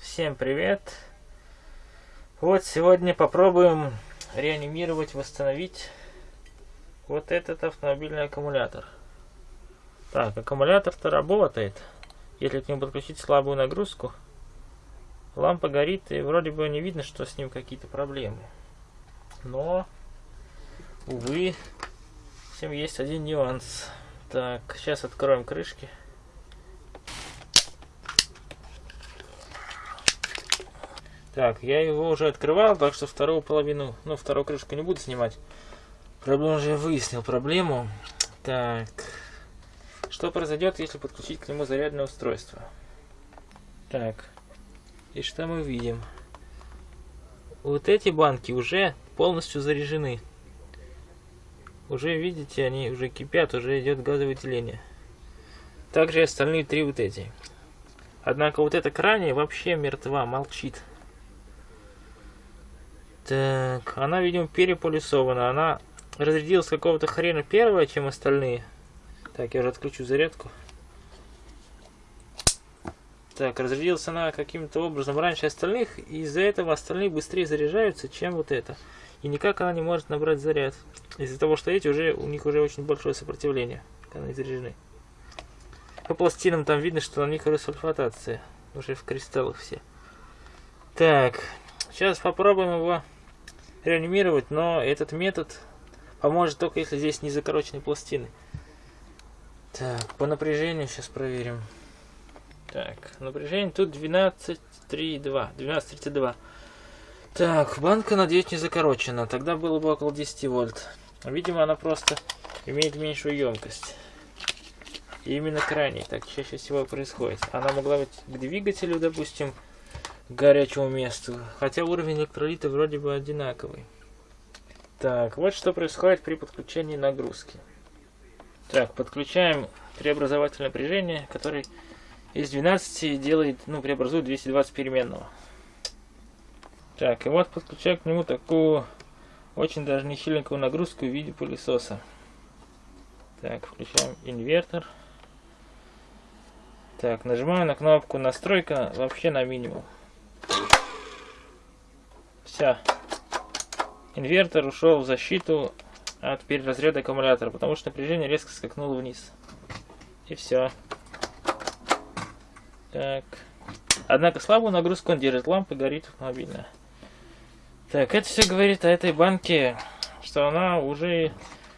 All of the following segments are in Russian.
Всем привет! Вот сегодня попробуем реанимировать, восстановить вот этот автомобильный аккумулятор. Так, аккумулятор-то работает. Если к нему подключить слабую нагрузку, лампа горит и вроде бы не видно, что с ним какие-то проблемы. Но, увы, всем есть один нюанс. Так, сейчас откроем крышки. Так, я его уже открывал, так что вторую половину, ну, вторую крышку не буду снимать. Проблему уже выяснил проблему. Так, что произойдет, если подключить к нему зарядное устройство? Так, и что мы видим? Вот эти банки уже полностью заряжены. Уже, видите, они уже кипят, уже идет газовыделение. Также и остальные три вот эти. Однако вот эта крайняя вообще мертва, молчит. Так, она, видимо, переполисована. Она разрядилась какого-то хрена первая, чем остальные. Так, я уже отключу зарядку. Так, разрядилась она каким-то образом раньше остальных, и из-за этого остальные быстрее заряжаются, чем вот это. И никак она не может набрать заряд. Из-за того, что эти уже, у них уже очень большое сопротивление, когда они заряжены. По пластинам там видно, что на них уже сульфатация. Уже в кристаллах все. Так, сейчас попробуем его реанимировать, но этот метод поможет только если здесь не закорочены пластины. Так, по напряжению сейчас проверим. Так, напряжение тут 12,32. 12,32. Так, банка, надеюсь, не закорочена. Тогда было бы около 10 вольт. Видимо, она просто имеет меньшую емкость. И именно крайней так чаще всего происходит. Она могла быть к двигателю, допустим, горячему месту. Хотя уровень электролита вроде бы одинаковый. Так, вот что происходит при подключении нагрузки. Так, подключаем преобразователь напряжения, который из 12 делает, ну, преобразует 220 переменного. Так, и вот подключаю к нему такую очень даже не сильненькую нагрузку в виде пылесоса. Так, включаем инвертор. Так, нажимаю на кнопку настройка вообще на минимум. Все. Инвертор ушел в защиту от переразряда аккумулятора, потому что напряжение резко скакнуло вниз. И все. Так. Однако слабую нагрузку он держит, лампа горит мобильная. Так, это все говорит о этой банке, что она уже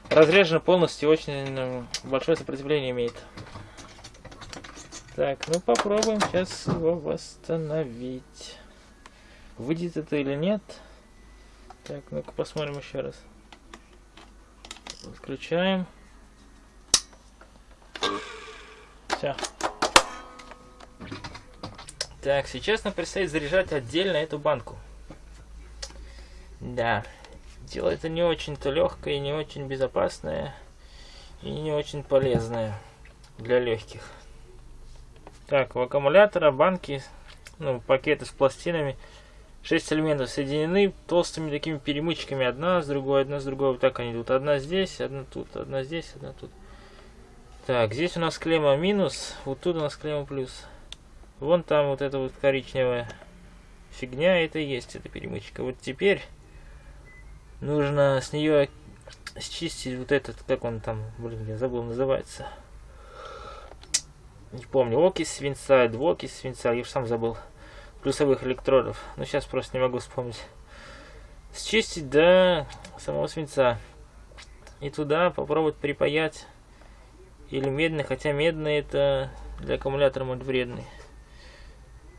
разряжена полностью, очень ну, большое сопротивление имеет. Так, ну попробуем сейчас его восстановить. Выйдет это или нет? Так, ну-ка посмотрим еще раз. Включаем. Все. Так, сейчас нам предстоит заряжать отдельно эту банку. Да, дело это не очень-то легкое, не очень безопасное и не очень полезное для легких. Так, у аккумулятора банки, ну, пакеты с пластинами 6 элементов соединены толстыми такими перемычками. Одна с другой, одна с другой. Вот так они идут. Одна здесь, одна тут, одна здесь, одна тут. Так, здесь у нас клемма минус, вот тут у нас клемма плюс. Вон там вот эта вот коричневая фигня, это и есть эта перемычка. Вот теперь нужно с нее счистить вот этот, как он там, блин, я забыл, называется. Не помню, окись свинца, двуокись свинца, я уж сам забыл плюсовых электродов. Но сейчас просто не могу вспомнить. Счистить до самого свинца. И туда попробовать припаять или медный, хотя медный это для аккумулятора может вредный.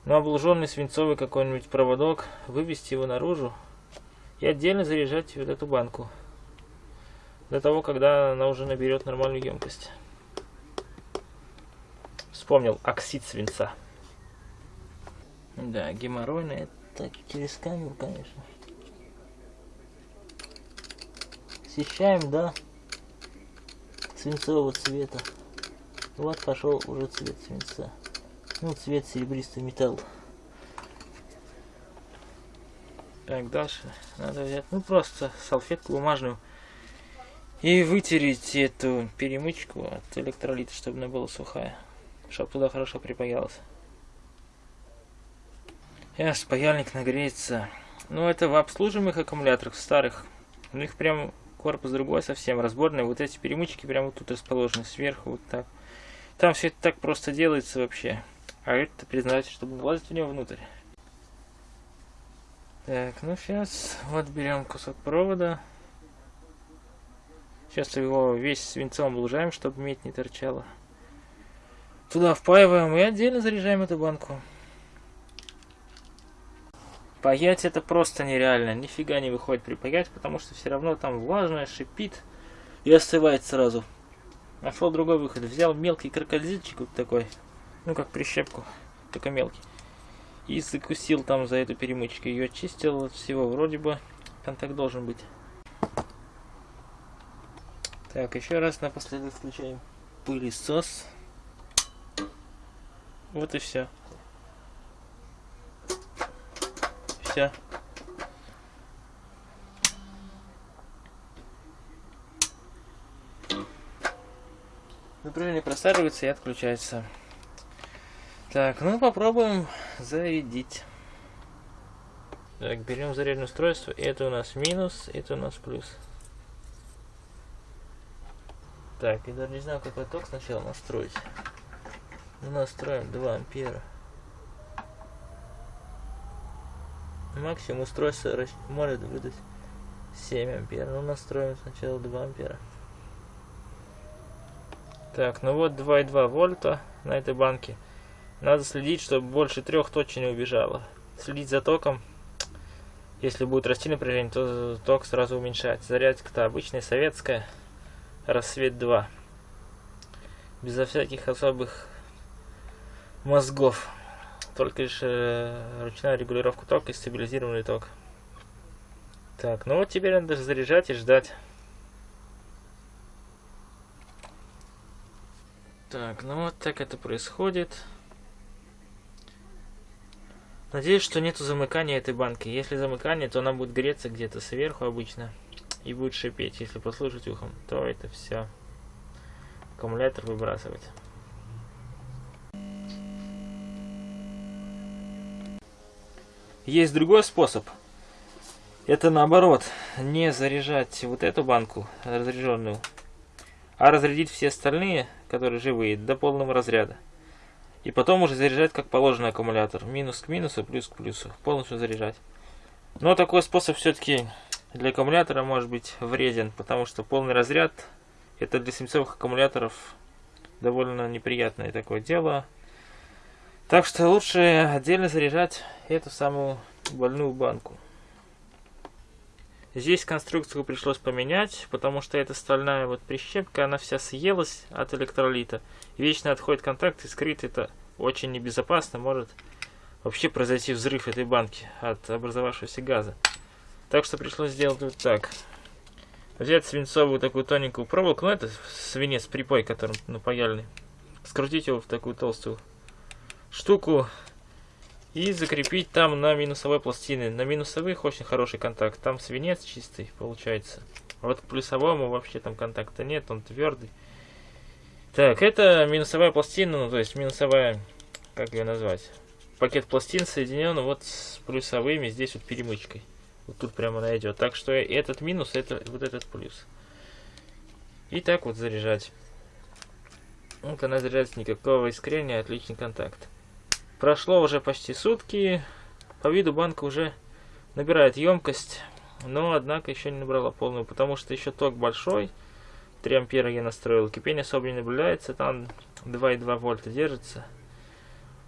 Но облуженный свинцовый какой-нибудь проводок, вывести его наружу и отдельно заряжать вот эту банку. До того, когда она уже наберет нормальную емкость. Вспомнил оксид свинца. Да, геморройный это через камеру, конечно. Освещаем, да, свинцового цвета. Вот пошел уже цвет свинца. Ну, цвет серебристый металл. Так, дальше надо взять, ну, просто салфетку бумажную и вытереть эту перемычку от электролита, чтобы она была сухая, чтобы туда хорошо припаялась. Сейчас паяльник нагреется. Ну, это в обслуживаемых аккумуляторах старых. У них прям корпус другой совсем, разборный. Вот эти перемычки прямо вот тут расположены, сверху вот так. Там все это так просто делается вообще. А это признается, чтобы влазить в него внутрь. Так, ну сейчас вот берем кусок провода. Сейчас его весь свинцом лужаем, чтобы медь не торчала. Туда впаиваем и отдельно заряжаем эту банку. Паять это просто нереально. Нифига не выходит при паять, потому что все равно там влажное, шипит и остывает сразу. Нашел другой выход. Взял мелкий крокодильчик вот такой. Ну как прищепку, только мелкий. И закусил там за эту перемычку. Ее очистил от всего. Вроде бы контакт должен быть. Так, еще раз напоследок включаем пылесос. Вот и все. Все. Напряжение просаживается и отключается. Так, ну попробуем зарядить. Так, берем зарядное устройство. Это у нас минус, это у нас плюс. Так, я даже не знаю, какой ток сначала настроить. Ну, настроим 2 ампера. Максимум устройство может выдать 7 ампер. Ну, настроим сначала 2 ампера. Так, ну вот 2,2 вольта на этой банке. Надо следить, чтобы больше трех точно не убежало. Следить за током. Если будет расти напряжение, то ток сразу уменьшать. Зарядка-то обычная советская. Рассвет 2. Безо всяких особых мозгов. Только лишь э, ручная регулировка тока и стабилизированный ток. Так, ну вот теперь надо заряжать и ждать. Так, ну вот так это происходит. Надеюсь, что нету замыкания этой банки. Если замыкание, то она будет греться где-то сверху обычно и будет шипеть. Если послушать ухом, то это все. Аккумулятор выбрасывать. Есть другой способ. Это наоборот, не заряжать вот эту банку разряженную, а разрядить все остальные, которые живые, до полного разряда. И потом уже заряжать как положено аккумулятор. Минус к минусу, плюс к плюсу. Полностью заряжать. Но такой способ все-таки для аккумулятора может быть вреден, потому что полный разряд это для свинцовых аккумуляторов довольно неприятное такое дело. Так что лучше отдельно заряжать эту самую больную банку. Здесь конструкцию пришлось поменять, потому что эта стальная вот прищепка, она вся съелась от электролита. Вечно отходит контакт, и скрыть это очень небезопасно, может вообще произойти взрыв этой банки от образовавшегося газа. Так что пришлось сделать вот так. Взять свинцовую такую тоненькую проволоку, ну это свинец припой, которым напаяльный. Скрутить его в такую толстую штуку и закрепить там на минусовой пластине. На минусовых очень хороший контакт. Там свинец чистый получается. Вот к плюсовому вообще там контакта нет, он твердый. Так, это минусовая пластина, ну то есть минусовая, как ее назвать? Пакет пластин соединен вот с плюсовыми, здесь вот перемычкой. Вот тут прямо найдет. Так что этот минус, это вот этот плюс. И так вот заряжать. Вот она заряжается, никакого искрения, отличный контакт. Прошло уже почти сутки. По виду банка уже набирает емкость. Но, однако, еще не набрала полную, потому что еще ток большой. 3 ампера я настроил. Кипение особо не наблюдается. Там 2,2 вольта держится.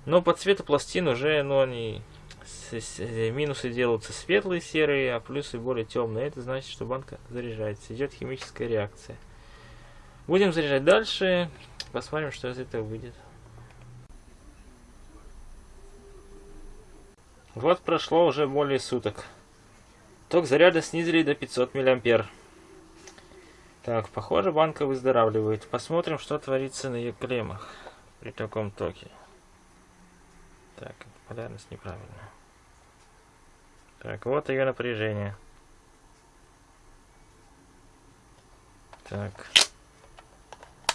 Но по цвету пластин уже, ну, они минусы делаются светлые, серые, а плюсы более темные. Это значит, что банка заряжается. Идет химическая реакция. Будем заряжать дальше. Посмотрим, что из этого выйдет. Вот прошло уже более суток. Ток заряда снизили до 500 мА. Так, похоже, банка выздоравливает. Посмотрим, что творится на ее клеммах при таком токе. Так, полярность неправильная. Так, вот ее напряжение. Так.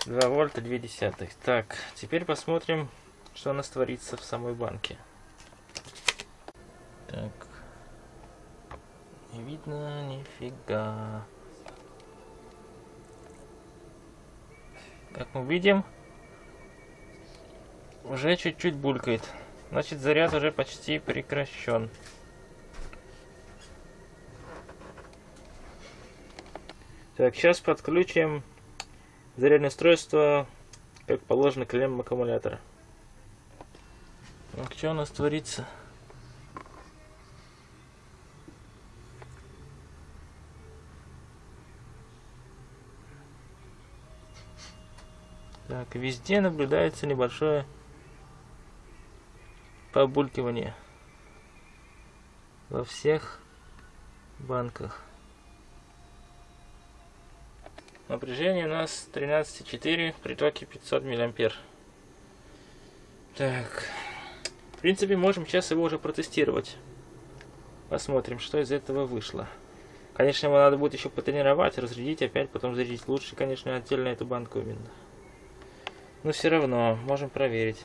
2 вольта 2 десятых. Так, теперь посмотрим, что у нас творится в самой банке. Видно нифига. Как мы видим, уже чуть-чуть булькает. Значит, заряд уже почти прекращен. Так, сейчас подключим зарядное устройство, как положено, к аккумулятора. Так, что у нас творится? Так, везде наблюдается небольшое побулькивание во всех банках. Напряжение у нас 13,4 при токе 500 миллиампер. Так, в принципе, можем сейчас его уже протестировать. Посмотрим, что из этого вышло. Конечно, его надо будет еще потренировать, разрядить, опять потом зарядить. Лучше, конечно, отдельно эту банку именно. Но все равно, можем проверить.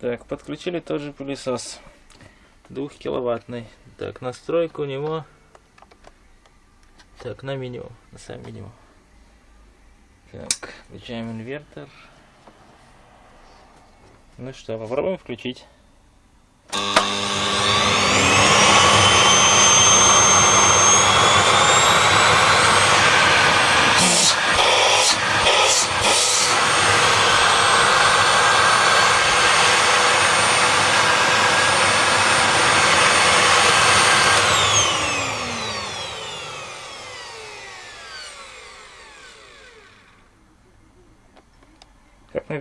Так, подключили тот же пылесос. Двухкиловаттный. Так, настройка у него так, на меню, на сам меню. Так, включаем инвертор. Ну что, попробуем включить.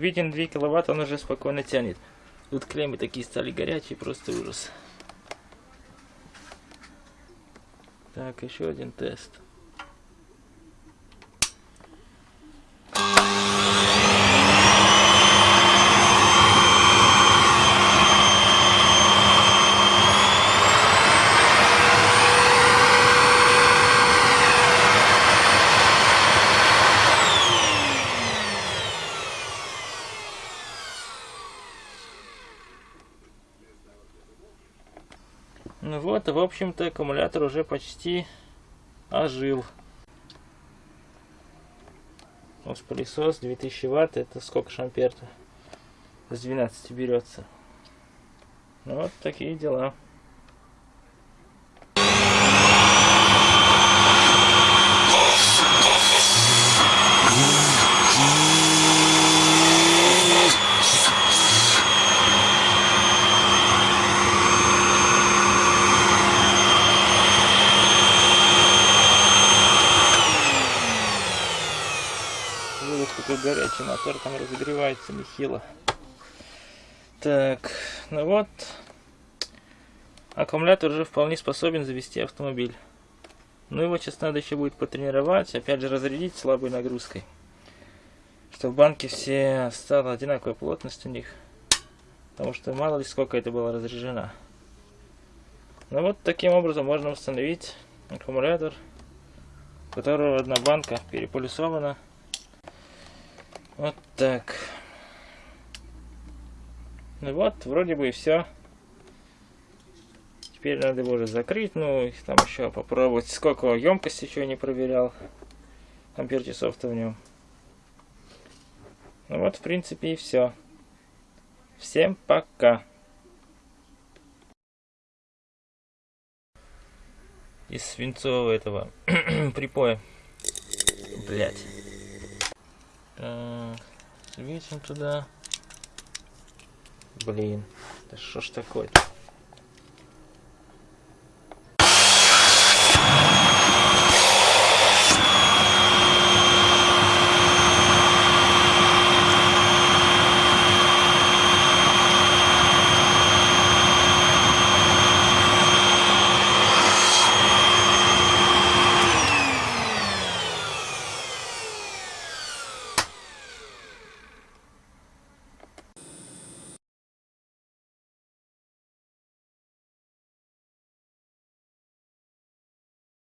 Видим, 2 киловатт он уже спокойно тянет. Тут клеммы такие стали горячие, просто ужас. Так, еще один тест. Ну вот, в общем-то, аккумулятор уже почти ожил. Вот пылесос 2000 ватт, это сколько шампер-то? С 12 берется. Ну вот такие дела. какой горячий мотор там разогревается нехило. Так, ну вот, аккумулятор уже вполне способен завести автомобиль. Ну его сейчас надо еще будет потренировать, опять же разрядить слабой нагрузкой. Чтобы банки все стала одинаковая плотность у них. Потому что мало ли сколько это было разряжено. Ну вот таким образом можно установить аккумулятор, у которого одна банка переполюсована. Вот так. Ну вот, вроде бы и все. Теперь надо его уже закрыть, ну и там еще попробовать. Сколько емкость еще не проверял. Ампер часов-то в нем. Ну вот, в принципе, и все. Всем пока. Из свинцового этого припоя. Блять. Так, светим туда. Блин, да что ж такое-то?